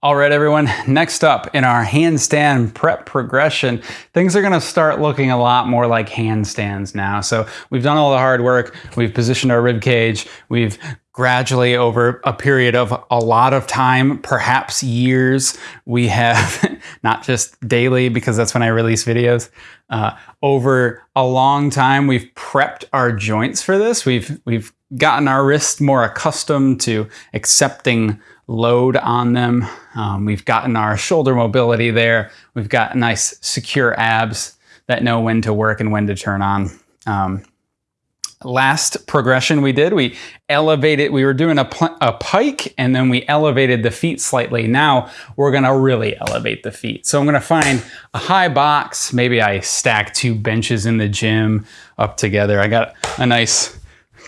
All right, everyone, next up in our handstand prep progression, things are gonna start looking a lot more like handstands now. So we've done all the hard work, we've positioned our rib cage, we've gradually over a period of a lot of time, perhaps years, we have, not just daily because that's when I release videos, uh, over a long time, we've prepped our joints for this. We've, we've gotten our wrists more accustomed to accepting load on them. Um, we've gotten our shoulder mobility there. We've got nice secure abs that know when to work and when to turn on. Um, last progression we did, we elevated, we were doing a, a pike and then we elevated the feet slightly. Now we're gonna really elevate the feet. So I'm gonna find a high box. Maybe I stack two benches in the gym up together. I got a nice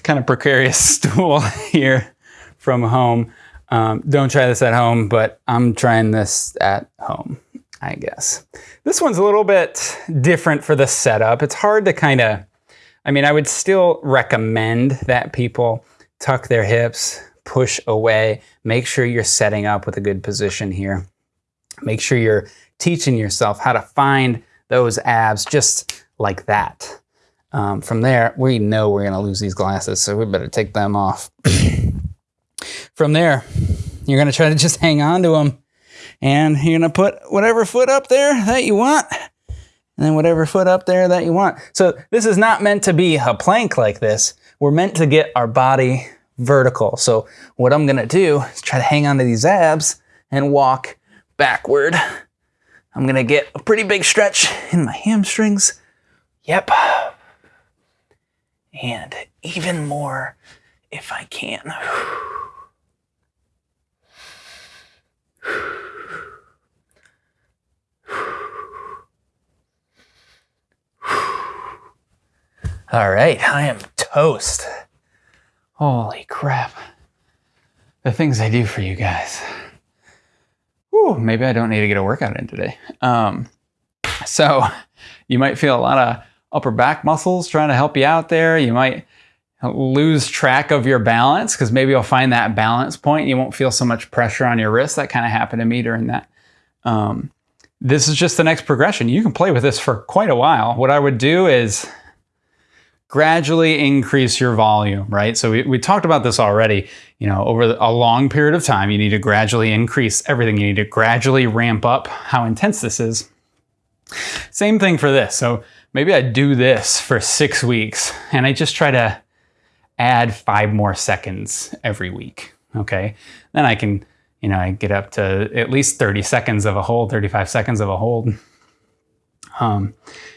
kind of precarious stool here from home. Um, don't try this at home, but I'm trying this at home, I guess. This one's a little bit different for the setup. It's hard to kind of, I mean, I would still recommend that people tuck their hips, push away, make sure you're setting up with a good position here. Make sure you're teaching yourself how to find those abs just like that. Um, from there, we know we're gonna lose these glasses, so we better take them off. From there, you're going to try to just hang on to them. And you're going to put whatever foot up there that you want. And then whatever foot up there that you want. So this is not meant to be a plank like this. We're meant to get our body vertical. So what I'm going to do is try to hang on to these abs and walk backward. I'm going to get a pretty big stretch in my hamstrings. Yep. And even more if I can. All right, I am toast. Holy crap. The things I do for you guys. Whew, maybe I don't need to get a workout in today. Um, so you might feel a lot of upper back muscles trying to help you out there. You might lose track of your balance because maybe you'll find that balance point. You won't feel so much pressure on your wrist. That kind of happened to me during that. Um, this is just the next progression. You can play with this for quite a while. What I would do is gradually increase your volume, right? So we, we talked about this already, you know, over a long period of time, you need to gradually increase everything. You need to gradually ramp up how intense this is. Same thing for this. So maybe I do this for six weeks and I just try to add five more seconds every week, okay? Then I can, you know, I get up to at least 30 seconds of a hold, 35 seconds of a hold. Um,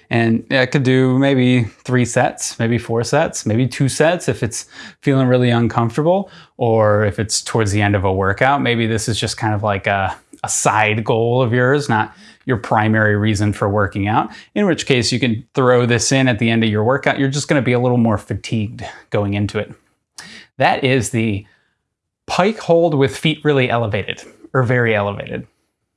and I could do maybe three sets, maybe four sets, maybe two sets if it's feeling really uncomfortable, or if it's towards the end of a workout, maybe this is just kind of like a, a side goal of yours, not your primary reason for working out, in which case you can throw this in at the end of your workout. You're just gonna be a little more fatigued going into it. That is the pike hold with feet really elevated or very elevated.